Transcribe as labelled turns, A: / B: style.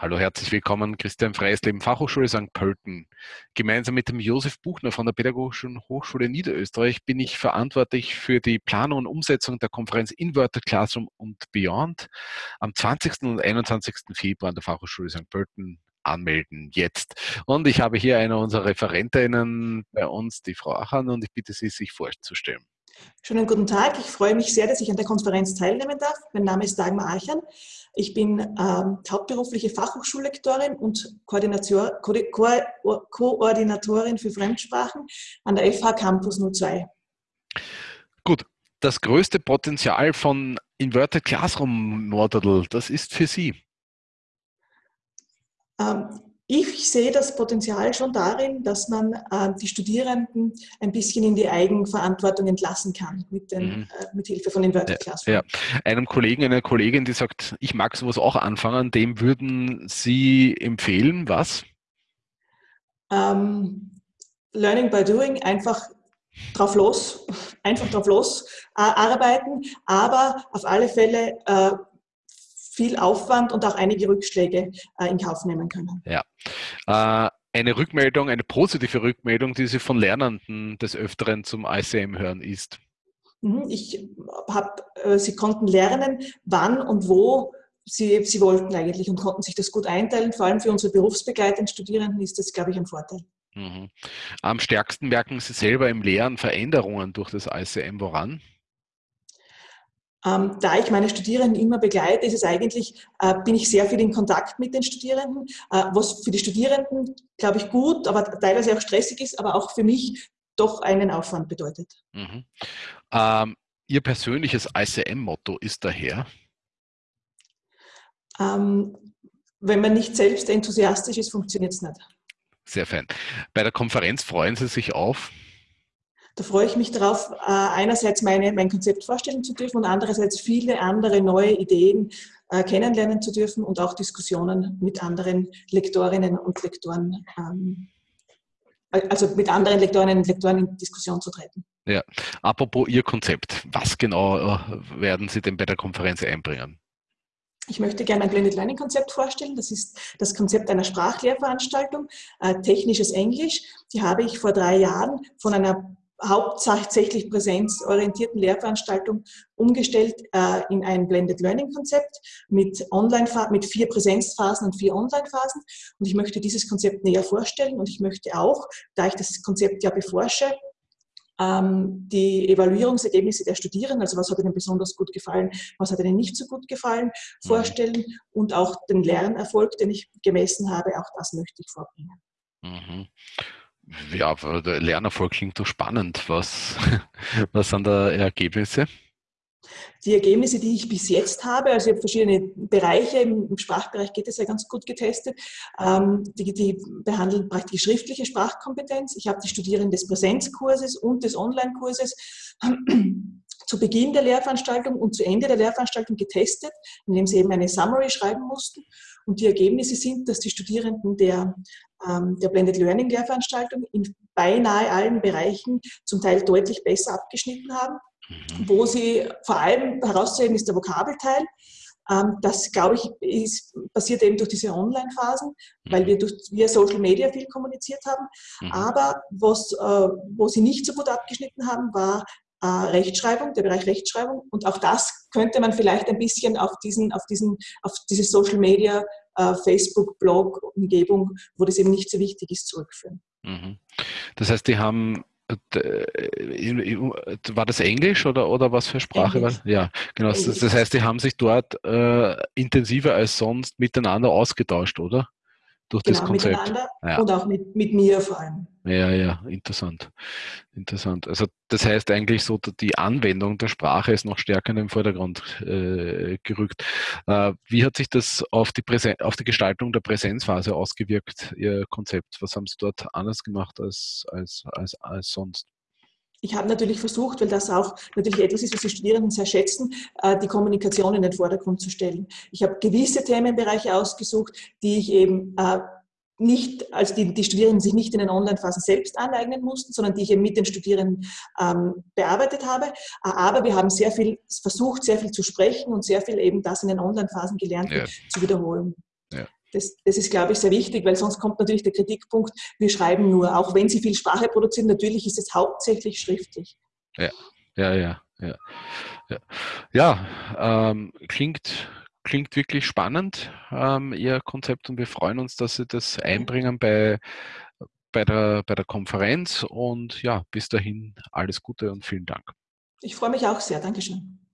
A: Hallo, herzlich willkommen, Christian Freisleben, Fachhochschule St. Pölten. Gemeinsam mit dem Josef Buchner von der Pädagogischen Hochschule Niederösterreich bin ich verantwortlich für die Planung und Umsetzung der Konferenz Inverted Classroom und Beyond am 20. und 21. Februar an der Fachhochschule St. Pölten anmelden jetzt. Und ich habe hier eine unserer Referentinnen bei uns, die Frau Achan, und ich bitte Sie, sich vorzustellen.
B: Schönen guten Tag. Ich freue mich sehr, dass ich an der Konferenz teilnehmen darf. Mein Name ist Dagmar Archan. Ich bin ähm, hauptberufliche Fachhochschullektorin und Koordinator, Ko Ko Koordinatorin für Fremdsprachen an der FH Campus 02.
A: Gut, das größte Potenzial von Inverted Classroom Model, das ist für Sie.
B: Ähm, ich sehe das Potenzial schon darin, dass man äh, die Studierenden ein bisschen in die Eigenverantwortung entlassen kann mit, den, mhm. äh, mit Hilfe von Inverted Classroom.
A: Ja, Einem Kollegen, einer Kollegin, die sagt, ich mag sowas auch anfangen, dem würden Sie empfehlen, was?
B: Ähm, learning by doing, einfach drauf los, einfach drauf los äh, arbeiten, aber auf alle Fälle äh, viel Aufwand und auch einige Rückschläge äh, in Kauf nehmen können.
A: Ja. Äh, eine Rückmeldung, eine positive Rückmeldung, die Sie von Lernenden des Öfteren zum ICM hören, ist?
B: Mhm, ich habe, äh, sie konnten lernen, wann und wo sie, sie wollten eigentlich und konnten sich das gut einteilen. Vor allem für unsere berufsbegleitenden Studierenden ist das, glaube ich, ein Vorteil.
A: Mhm. Am stärksten merken Sie selber im Lehren Veränderungen durch das ICM. Woran?
B: Ähm, da ich meine Studierenden immer begleite, ist es eigentlich, äh, bin ich sehr viel in Kontakt mit den Studierenden, äh, was für die Studierenden, glaube ich, gut, aber teilweise auch stressig ist, aber auch für mich doch einen Aufwand bedeutet. Mhm.
A: Ähm, Ihr persönliches ICM-Motto ist daher?
B: Ähm, wenn man nicht selbst enthusiastisch ist, funktioniert es nicht.
A: Sehr fein. Bei der Konferenz freuen Sie sich auf?
B: Da freue ich mich darauf, äh, einerseits meine, mein Konzept vorstellen zu dürfen und andererseits viele andere neue Ideen äh, kennenlernen zu dürfen und auch Diskussionen mit anderen Lektorinnen und Lektoren, ähm, also mit anderen Lektorinnen und Lektoren in Diskussion zu treten.
A: Ja, apropos Ihr Konzept, was genau äh, werden Sie denn bei der Konferenz einbringen?
B: Ich möchte gerne ein Blended Learning Konzept vorstellen. Das ist das Konzept einer Sprachlehrveranstaltung, äh, technisches Englisch. Die habe ich vor drei Jahren von einer hauptsächlich präsenzorientierten Lehrveranstaltung umgestellt äh, in ein Blended Learning Konzept mit Online mit vier Präsenzphasen und vier Online-Phasen. Und ich möchte dieses Konzept näher vorstellen und ich möchte auch, da ich das Konzept ja beforsche, ähm, die Evaluierungsergebnisse der Studierenden, also was hat ihnen besonders gut gefallen, was hat ihnen nicht so gut gefallen, mhm. vorstellen und auch den Lernerfolg, den ich gemessen habe, auch das möchte ich vorbringen. Mhm
A: ja, der Lernerfolg klingt doch spannend. Was, was sind da Ergebnisse?
B: Die Ergebnisse, die ich bis jetzt habe, also ich habe verschiedene Bereiche, im Sprachbereich geht es ja ganz gut getestet, ähm, die, die behandeln praktisch schriftliche Sprachkompetenz. Ich habe die Studierenden des Präsenzkurses und des Online-Kurses zu Beginn der Lehrveranstaltung und zu Ende der Lehrveranstaltung getestet, indem sie eben eine Summary schreiben mussten. Und die Ergebnisse sind, dass die Studierenden der, ähm, der Blended Learning Lehrveranstaltung in beinahe allen Bereichen zum Teil deutlich besser abgeschnitten haben. Mhm. Wo sie vor allem herauszuheben ist der Vokabelteil. Ähm, das, glaube ich, ist, passiert eben durch diese Online-Phasen, weil wir durch, via Social Media viel kommuniziert haben. Mhm. Aber was, äh, wo sie nicht so gut abgeschnitten haben, war äh, Rechtschreibung, der Bereich Rechtschreibung. Und auch das könnte man vielleicht ein bisschen auf, diesen, auf, diesen, auf diese Social Media, äh, Facebook, Blog, Umgebung, wo das eben nicht so wichtig ist, zurückführen. Mhm.
A: Das heißt, die haben äh, war das Englisch oder, oder was für Sprache war? Ja, genau. Das, das, heißt, die haben sich dort äh, intensiver als sonst miteinander ausgetauscht, oder?
B: Durch genau, das Konzept. Miteinander ja. und auch mit, mit mir vor allem.
A: Ja, ja, interessant. Interessant. Also das heißt eigentlich so, die Anwendung der Sprache ist noch stärker in den Vordergrund äh, gerückt. Äh, wie hat sich das auf die, Präsen auf die Gestaltung der Präsenzphase ausgewirkt, Ihr Konzept? Was haben Sie dort anders gemacht als, als, als, als sonst?
B: Ich habe natürlich versucht, weil das auch natürlich etwas ist, was die Studierenden sehr schätzen, äh, die Kommunikation in den Vordergrund zu stellen. Ich habe gewisse Themenbereiche ausgesucht, die ich eben äh, nicht, also die, die Studierenden sich nicht in den Online-Phasen selbst aneignen mussten, sondern die ich eben mit den Studierenden ähm, bearbeitet habe. Äh, aber wir haben sehr viel versucht, sehr viel zu sprechen und sehr viel eben das in den Online-Phasen gelernt ja. zu wiederholen.
A: Ja.
B: Das, das, ist, glaube ich, sehr wichtig, weil sonst kommt natürlich der Kritikpunkt, wir schreiben nur, auch wenn Sie viel Sprache produzieren, natürlich ist es hauptsächlich schriftlich.
A: Ja, ja, ja. Ja, ja. ja ähm, klingt, klingt wirklich spannend, ähm, Ihr Konzept, und wir freuen uns, dass Sie das einbringen bei, bei, der, bei der Konferenz. Und ja, bis dahin alles Gute und vielen Dank.
B: Ich freue mich auch sehr. Dankeschön.